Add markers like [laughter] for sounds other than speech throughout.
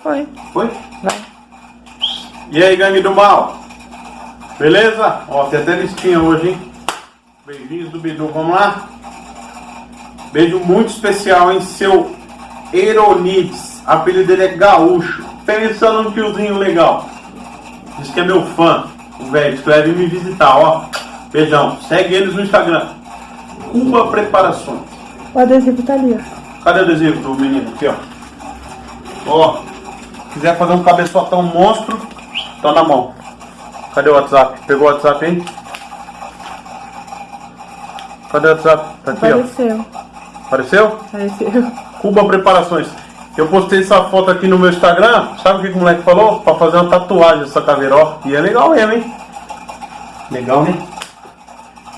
Foi. Foi? Vai. E aí, gangue do mal? Beleza? Ó, tem até listinha hoje, hein? Beijinhos do Bidu, vamos lá? Beijo muito especial, hein? Seu Eronides. Apelido dele é Gaúcho. Pensando no tiozinho legal. Diz que é meu fã. O velho escreve me visitar, ó. Beijão. Segue eles no Instagram. Cuba Preparações. O adesivo tá ali, ó. Cadê o adesivo do menino? Aqui, ó. Ó. Quiser fazer um cabeçotão monstro, tá na mão. Cadê o WhatsApp? Pegou o WhatsApp aí? Cadê o WhatsApp? Tá aqui, Apareceu. ó. Apareceu? Apareceu. Cuba Preparações. Eu postei essa foto aqui no meu Instagram. Sabe o que, o moleque falou? Pra fazer uma tatuagem dessa caveira, ó. E é legal mesmo, hein? Legal, né?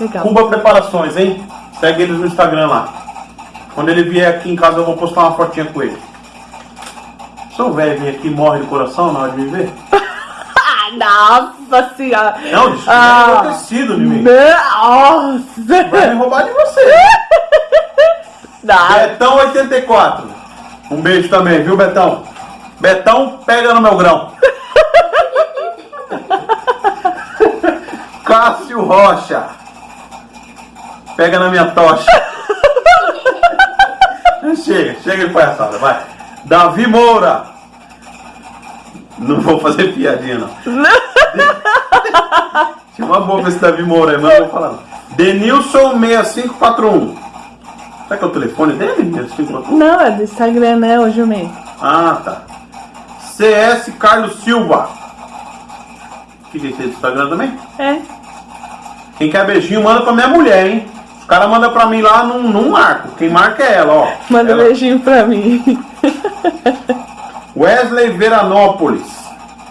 Legal. Cuba Preparações, hein? Segue eles no Instagram lá. Quando ele vier aqui em casa, eu vou postar uma fotinha com ele. Seu velho vem aqui morre de coração na hora de me ver? Ah, [laughs] nossa senhora. Não, Ah. é enlouquecido de mim. Nossa. Vai me roubar de você. [laughs] Não. Betão 84. Um beijo também, viu, Betão? Betão, pega no meu grão. [laughs] Cássio Rocha. Pega na minha tocha. chega, chega de palhaçada, vai. Davi Moura. Não vou fazer piadinha, não. Tinha uma boa pra esse Davi Moura aí, mas não vou falar. Denilson 6541. Será que é o telefone dele? 6541? Não, é do Instagram, né, ô Jumei? Ah, tá. CS Carlos Silva. O que que é do Instagram também? É. Quem quer beijinho, manda pra minha mulher, hein? Os caras mandam pra mim lá num, num marco. Quem marca é ela, ó. Manda um ela. beijinho pra mim. [laughs] Wesley Veranópolis.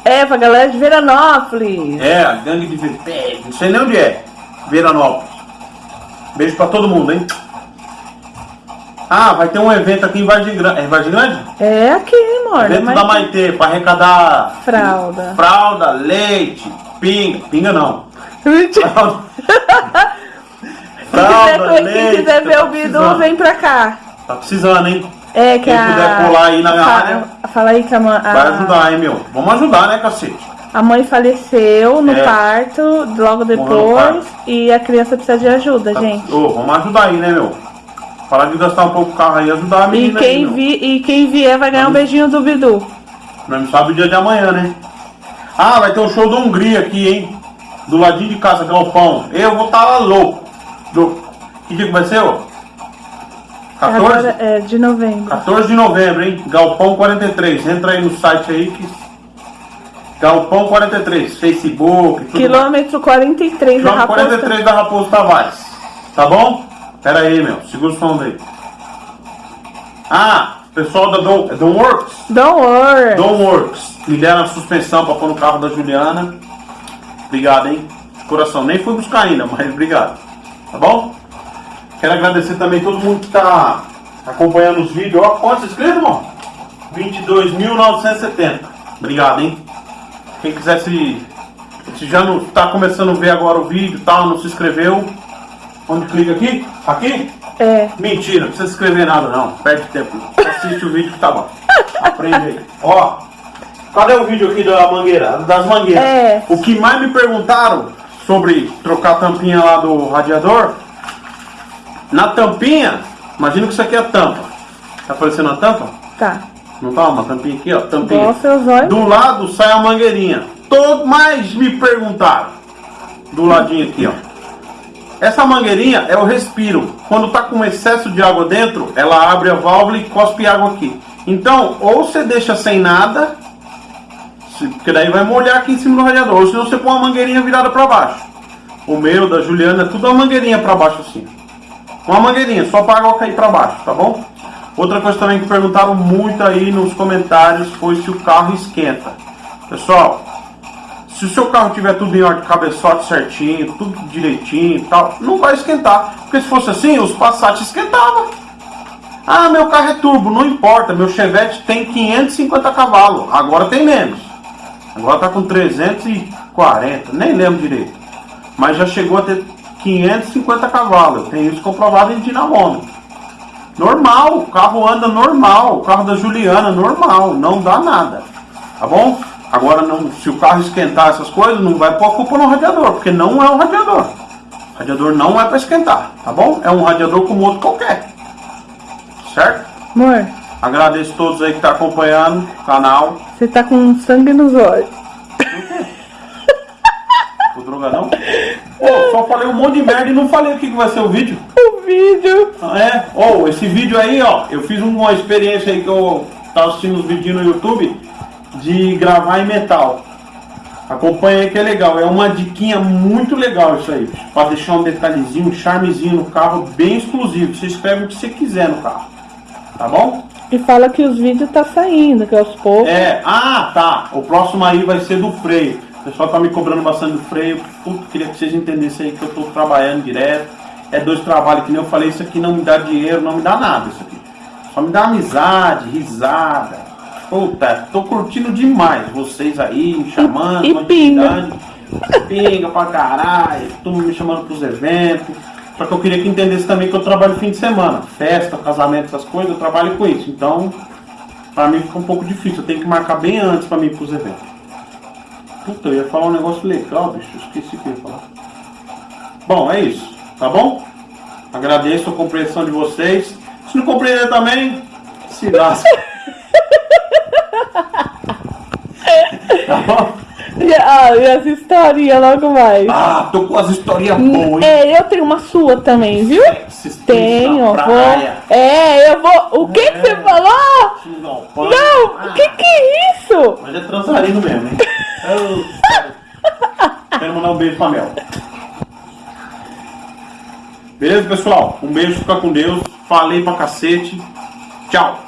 É, pra galera de Veranópolis. É, a gangue de Ve- Não sei nem onde é. Veranópolis. Beijo pra todo mundo, hein? Ah, vai ter um evento aqui em Vargem Grande. É em Vargem Grande? É aqui, amor. Evento mas- da Maitê, pra arrecadar Fralda. fralda, leite, pinga. Pinga não. Mentira. [laughs] [laughs] Fralda, Quem quiser, leite. quem quiser ver tá o Bidu, vem pra cá. Tá precisando, hein? É que Quem a... puder colar aí na minha Fa- área. Fala aí que a, mãe- Vai ajudar, hein, meu? Vamos ajudar, né, cacete? a mãe faleceu no É. parto, logo depois, parto. e a criança precisa de ajuda, Tá- gente. Ô, vamos ajudar aí, né, meu? Parar de gastar um pouco o carro aí e ajudar a E menina aí, quem, meu. vi, e quem vier vai ganhar um beijinho do Bidu. Não sabe o dia de amanhã, né? Ah, vai ter um show da Hungria aqui, hein? Do ladinho de casa, Galpão. Eu vou estar lá louco. Do... Que dia que vai ser, ó? 14? Agora é de novembro. 14 de novembro, hein? Galpão 43. Entra aí no site aí que. Galpão 43, Facebook, tudo. Quilômetro 43 da Quilômetro Raposa. 43 da Raposo Tavares. Tá bom? Pera aí, meu. Segura o som daí. Ah, pessoal da Dom, é Dom Works. Don't worry. Dom Works. Me deram a suspensão pra pôr no carro da Juliana. Obrigado, hein? De coração. Nem fui buscar ainda, mas obrigado. Tá bom? Quero agradecer também todo mundo que tá acompanhando os vídeos. Ó, quantos inscritos, irmão? 22.970. Obrigado, hein? Quem quiser se, se já não está começando a ver agora o vídeo e tal, não se inscreveu, onde clica aqui? Aqui? É. Mentira, não precisa escrever nada não, perde tempo. Assiste o vídeo que tá bom. Aprende aí. Ó, cadê o vídeo aqui da mangueira? Das mangueiras. É. O que mais me perguntaram sobre trocar a tampinha lá do radiador, na tampinha, imagina que isso aqui é a tampa. Tá aparecendo a tampa? Tá. Não tá? Uma tampinha aqui, ó. Tampinha. Olhos. Do lado sai a mangueirinha. Todo mais me perguntaram. Do ladinho aqui, ó. Essa mangueirinha é o respiro. Quando tá com excesso de água dentro, ela abre a válvula e cospe água aqui. Então, ou você deixa sem nada, se- porque daí vai molhar aqui em cima do radiador, ou senão você põe uma mangueirinha virada para baixo. O meu, da Juliana, é tudo uma mangueirinha para baixo assim. Uma mangueirinha, só para água cair para baixo, tá bom? Outra coisa também que perguntaram muito aí nos comentários foi se o carro esquenta. Pessoal, se o seu carro tiver tudo em ordem, cabeçote certinho, tudo direitinho e tal, não vai esquentar. Porque se fosse assim, os Passat esquentavam. Ah, meu carro é turbo, não importa, meu Chevette tem 550 cavalos, agora tem menos. Agora tá com 340, nem lembro direito. Mas já chegou a ter 550 cavalos, eu tenho isso comprovado em dinamômetro. Normal, o carro anda normal, o carro da Juliana normal, não dá nada. Tá bom? Agora, não, se o carro esquentar essas coisas, não vai pôr a culpa no radiador, porque não é um radiador. O radiador não é para esquentar, tá bom? É um radiador como outro qualquer. Certo? Amor, Agradeço a todos aí que estão acompanhando o canal. você tá com sangue nos olhos. O drogadão? Pô, só falei um monte de merda e não falei o que, que vai ser o vídeo. O vídeo. É, ou esse vídeo aí, ó, eu fiz uma experiência aí que eu tava assistindo os vídeos no YouTube de gravar em metal. Acompanha aí que é legal, é uma diquinha muito legal isso aí, para deixar um detalhezinho, um charmezinho no carro bem exclusivo. Você escreve o que você quiser no carro, tá bom? E fala que os vídeos tá saindo, que aos poucos. É, ah, tá. O próximo aí vai ser do freio. O pessoal tá me cobrando bastante do freio. Puta, queria que vocês entendessem aí que eu tô trabalhando direto. É dois trabalhos, que nem eu falei, isso aqui não me dá dinheiro, não me dá nada isso aqui. Só me dá amizade, risada. Puta, tô curtindo demais vocês aí, me chamando, E- e pinga. Pinga pra caralho, todo mundo me chamando pros eventos. Só que eu queria que entendesse também que eu trabalho fim de semana. Festa, casamento, essas coisas, eu trabalho com isso. Então, pra mim fica um pouco difícil. Eu tenho que marcar bem antes pra mim ir pros eventos. Puta, eu ia falar um negócio legal, bicho. Esqueci o que eu ia falar. Bom, é isso. Tá bom? Agradeço a compreensão de vocês. Se não compreender também, se lasca. [laughs] tá bom? E, ah, e as historinhas logo mais. Ah, tô com as historinhas boas, hein? É, eu tenho uma sua também, viu? Esses Tenho, na vou. É, eu vou. O que, que você falou? Não, Não, o que, que é isso? Mas é transarino mesmo, hein? [laughs] Eu- Quero mandar um beijo pra Mel. Beleza, pessoal? Um beijo, fica com Deus. Falei pra cacete. Tchau.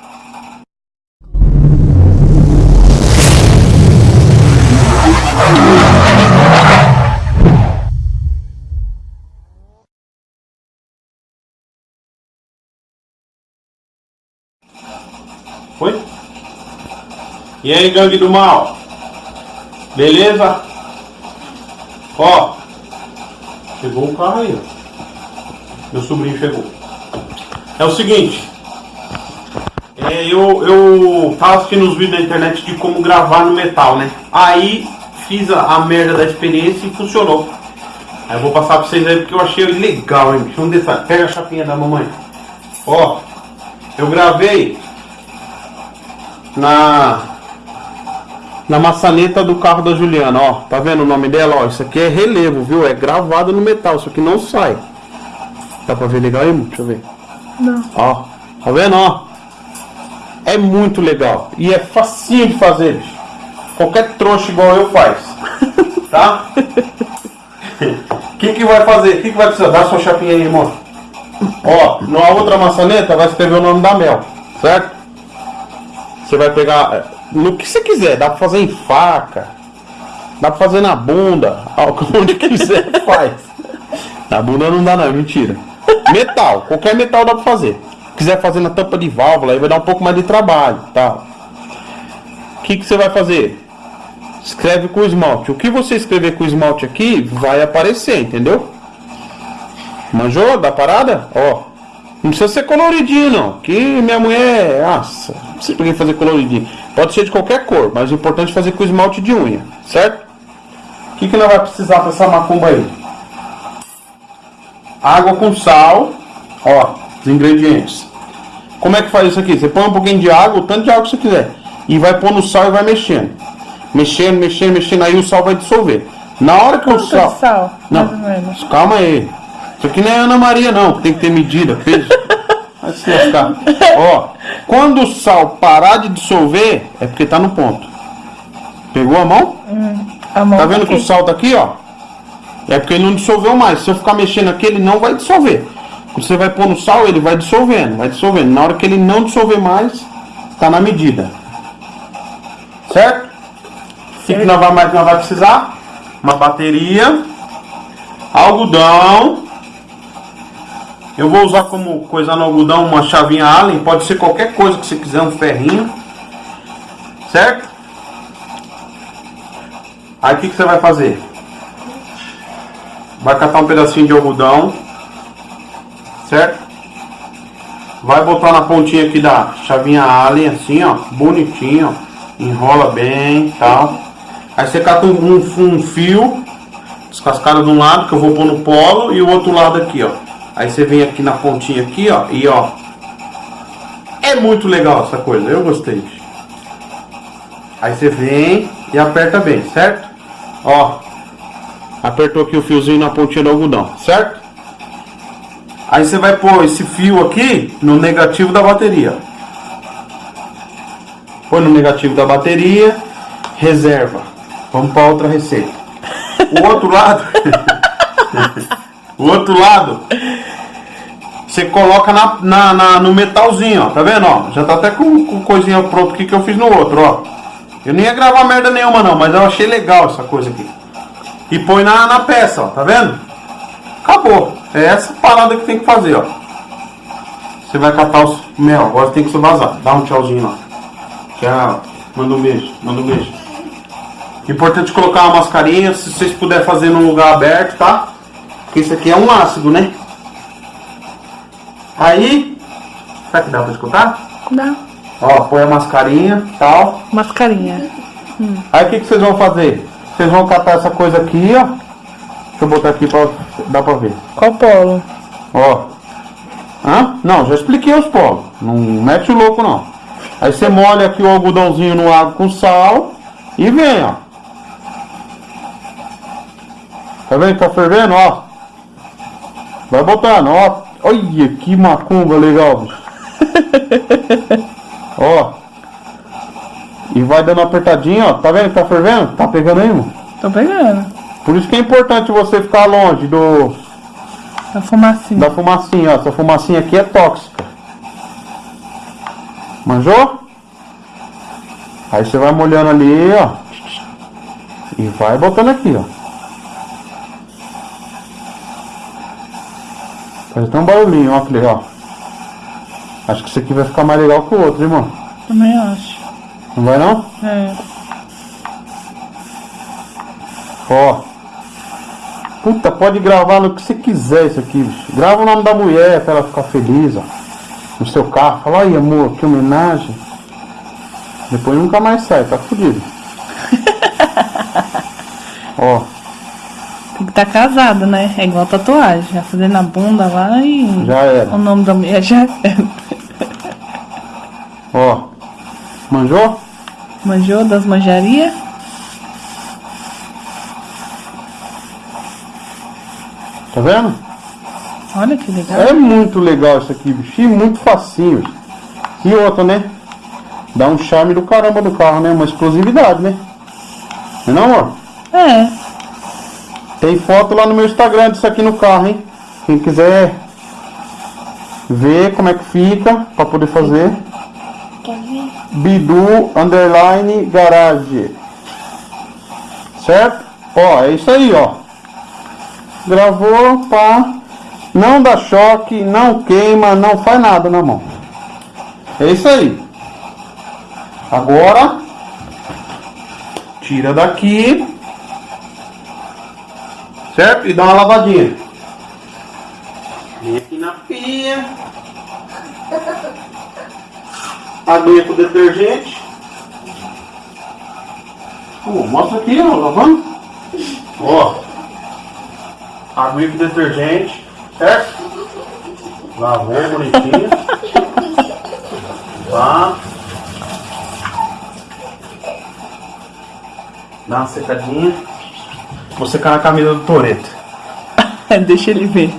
E aí, gangue do mal? Beleza? Ó, chegou o carro aí, ó. Meu sobrinho chegou. É o seguinte, é, eu, eu tava assistindo os vídeos na internet de como gravar no metal, né? Aí fiz a, a merda da experiência e funcionou. Aí eu vou passar pra vocês aí porque eu achei legal, hein? Deixa um detalhe. Pega a chapinha da mamãe. Ó, eu gravei na na maçaneta do carro da Juliana, ó. Tá vendo o nome dela, ó? Isso aqui é relevo, viu? É gravado no metal, isso aqui não sai. Dá pra ver legal aí? Deixa eu ver. Não. Ó, tá vendo, ó? É muito legal. E é facinho de fazer, bicho. Qualquer trouxa igual eu faz. [laughs] Tá? O que que vai fazer? O que que vai precisar? Dá sua chapinha aí, irmão. Ó, na outra maçaneta vai escrever o nome da Mel, certo? Você vai pegar no que você quiser, dá pra fazer em faca, dá pra fazer na bunda, [laughs] onde quiser faz. Na bunda não dá não, é mentira. Metal, qualquer metal dá pra fazer. Quiser fazer na tampa de válvula, aí vai dar um pouco mais de trabalho, tá? O que que você vai fazer? Escreve com esmalte. O que você escrever com esmalte aqui vai aparecer, entendeu? Manjou da parada? Ó. Não precisa ser coloridinho, não. Que minha mulher. Nossa, não sei pra que fazer coloridinho. Pode ser de qualquer cor, mas o importante é fazer com esmalte de unha, certo? O que, que nós vai precisar pra essa macumba aí? Água com sal. Ó, os ingredientes. Como é que faz isso aqui? Você põe um pouquinho de água, o tanto de água que você quiser. E vai pôr no sal e vai mexendo. Mexendo, mexendo, mexendo. Aí o sal vai dissolver. Na hora que o Quanto sal. de sal, Não, calma aí. Isso aqui não é Ana Maria, não. que Tem que ter medida, peso. Vai se lascar. Ó, quando o sal parar de dissolver, é porque tá no ponto. Pegou a mão? A mão Tá vendo que aqui. o sal tá aqui, ó? É porque ele não dissolveu mais. Se eu ficar mexendo aqui, ele não vai dissolver. Quando você vai pôr no sal, ele vai dissolvendo, vai dissolvendo. Na hora que ele não dissolver mais, tá na medida. Certo? O que, que nós vai mais nós vai precisar? Uma bateria, algodão. Eu vou usar como coisa no algodão uma chavinha Allen, pode ser qualquer coisa que você quiser, um ferrinho. Certo? Aí o que, que você vai fazer? Vai catar um pedacinho de algodão, certo? vai botar na pontinha aqui da chavinha Allen, assim, ó, bonitinho. Enrola bem tal. Aí você cata um, um, um fio, descascado de um lado, que eu vou pôr no polo, e o outro lado aqui, ó. Aí você vem aqui na pontinha aqui, ó, e ó. É muito legal essa coisa, eu gostei. Aí você vem e aperta bem, certo? Ó, apertou aqui o fiozinho na pontinha do algodão, certo? Aí você vai pôr esse fio aqui no negativo da bateria. Põe no negativo da bateria, reserva. Vamos para outra receita. O outro lado, [laughs] o outro lado, você coloca na, na, na- no metalzinho, ó. Tá vendo, ó? Já tá até com, com coisinha pronta aqui que eu fiz no outro, ó. Eu nem ia gravar merda nenhuma não, mas eu achei legal essa coisa aqui. E põe na, na peça, ó. Tá vendo? Acabou. É essa parada que tem que fazer, ó. Você vai catar os mel. Agora tem que se vazar. Dá um tchauzinho lá. Tchau. Manda um beijo. Manda um beijo. Importante colocar uma mascarinha. Se vocês puderem fazer num lugar aberto, tá? Porque isso aqui é um ácido, né? Aí. Será que dá pra escutar? Dá. Ó, põe a mascarinha tal. Mascarinha. Aí o que, que vocês vão fazer? Vocês vão catar essa coisa aqui, ó. Deixa eu botar aqui pra dar pra ver. Qual polo? Ó. Hã? Não, já expliquei os polos. Não mete o louco não. Aí você molha aqui o algodãozinho no água com sal e vem, ó. Tá vendo que tá fervendo, ó? Vai botando, ó. Olha que macumba legal, [laughs] ó. E vai dando uma apertadinha, ó. Tá vendo que tá fervendo? Tá pegando aí, mano? Tô pegando. Por isso que é importante você ficar longe do, A fumacinha. da fumacinha, ó. Essa fumacinha aqui é tóxica. Manjou? Aí você vai molhando ali, ó. E vai botando aqui, ó. Faz até um barulhinho, ó, que legal. Acho que esse aqui vai ficar mais legal que o outro, irmão. Também acho. Não vai não? É. Ó. Puta, pode gravar no que você quiser isso aqui, bicho. Grava o nome da mulher pra ela ficar feliz, ó. No seu carro. Fala aí, amor, que homenagem. Depois nunca mais sai, tá fudido. [laughs] ó. Estar casado, né? É igual tatuagem. Vai fazer na bunda lá e. Já era. O nome da mulher [laughs] já era. Ó. Manjou? Manjou das manjarias? Tá vendo? Olha que legal. É muito legal isso aqui, bicho. E muito facinho. E outra, né? Dá um charme do caramba do carro, né? Uma explosividade, né? Não é não, amor? É. Tem foto lá no meu Instagram disso aqui no carro, hein? Quem quiser ver como é que fica pra poder fazer. Bidu underline garage. Certo? Ó, é isso aí, ó. Gravou, pá. Não dá choque, não queima, não faz nada na mão. É isso aí. Agora, tira daqui. Certo? E dá uma lavadinha. Vem aqui na pia. Aguinha com detergente. Pô, mostra aqui, ó, lavando. Ó. Aguinha com detergente. Certo? Lavou bonitinho. Tá. Dá uma secadinha. Vou secar na camisa do Toreto. [laughs] Deixa ele ver.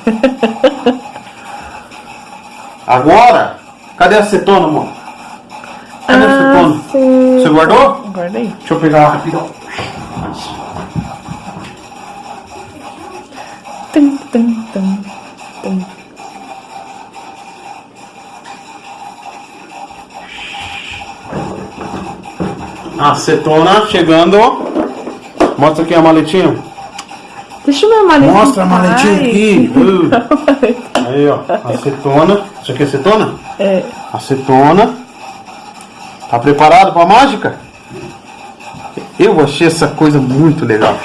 Agora, cadê a acetona, amor? Cadê a acetona? sim. Você guardou? Guardei. Deixa eu pegar rapidão. Tum, tum, tum, tum. A acetona chegando. Mostra aqui a maletinha. Deixa eu ver a maletinha. Mostra a maletinha Ai. aqui. Uh. [laughs] Aí, ó. Acetona. Isso aqui é acetona? É. Acetona. Tá preparado pra mágica? Eu achei essa coisa muito legal.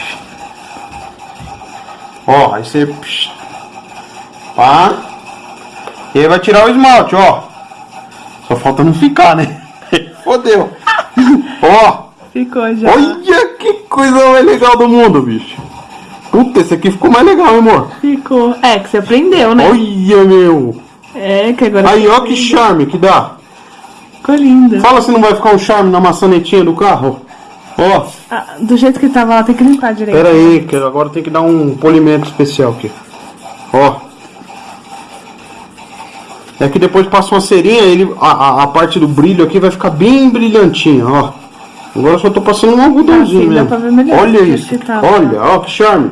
Ó, aí você. Pá. E aí vai tirar o esmalte, ó. Só falta não ficar, né? [laughs] Fodeu. Ó, Ficou já. olha coisa mais legal do mundo, bicho. Puta, esse aqui ficou mais legal, hein, amor? Ficou. É, que você aprendeu, né? Olha, meu. É, que agora. Aí, ó que charme que dá. Ficou linda. Fala se não vai ficar um charme na maçanetinha do carro. Ó, Ah, do jeito que tava lá, tem que limpar direito. pera aí, que agora tem que dar um polimento especial aqui. Ó. É que depois passa uma cerinha, ele, a, a, a parte do brilho aqui vai ficar bem brilhantinha, ó. Agora só tô passando um algodãozinho Assim mesmo. melhor Olha isso. tá. Olha, ó que charme.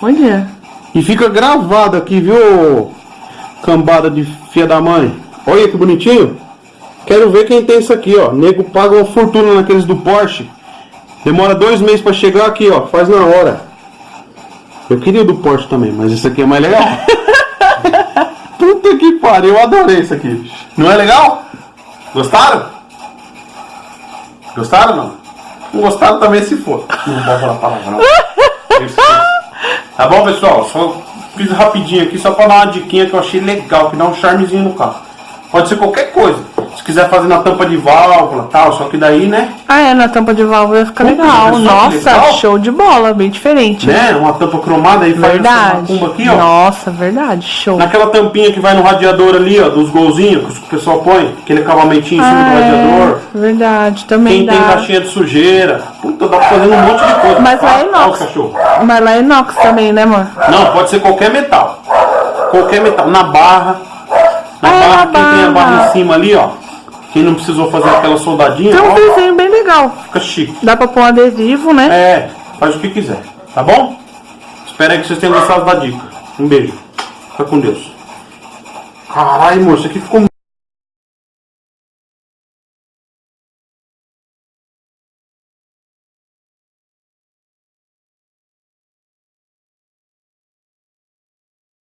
Olha. E fica gravado aqui, viu? Cambada de filha da mãe. Olha que bonitinho. Quero ver quem tem isso aqui, ó. Nego paga uma fortuna naqueles do Porsche. Demora dois meses pra chegar aqui, ó. Faz na hora. Eu queria o do Porsche também, mas esse aqui é mais legal. [laughs] Puta que pariu, eu adorei isso aqui. Não é legal? Gostaram? Gostaram não? Não gostaram também se for. Não pode falar palavrão. [laughs] Tá bom, pessoal? Só fiz rapidinho aqui só pra dar uma diquinha que eu achei legal, que dá um charmezinho no carro. Pode ser qualquer coisa. Se quiser fazer na tampa de válvula tal, só que daí, né? Ah, é, na tampa de válvula fica Puta, legal. Nossa, legal. show de bola, bem diferente. Né? Uma tampa cromada aí faz essa Verdade. macumba aqui, ó. Nossa, verdade, show. Naquela tampinha que vai no radiador ali, ó, dos golzinhos que o pessoal põe, aquele acabamentinho em cima do Ah, radiador. é, verdade, também Quem dá. tem caixinha de sujeira. Puta, dá pra fazer um monte de coisa. Mas lá é o inox. Mas lá é inox também, né, amor? Não, pode ser qualquer metal. Qualquer metal. Na barra. Na Ah, barra, na quem tem a barra. barra em cima ali, ó. Quem não precisou fazer aquela soldadinha, Tem um ó, desenho bem legal. fica chique. Dá pra pôr um adesivo, né? É, faz o que quiser. Tá bom? Espero aí que vocês tenham gostado da dica. Um beijo. Fica com Deus. Caralho, moço, aqui ficou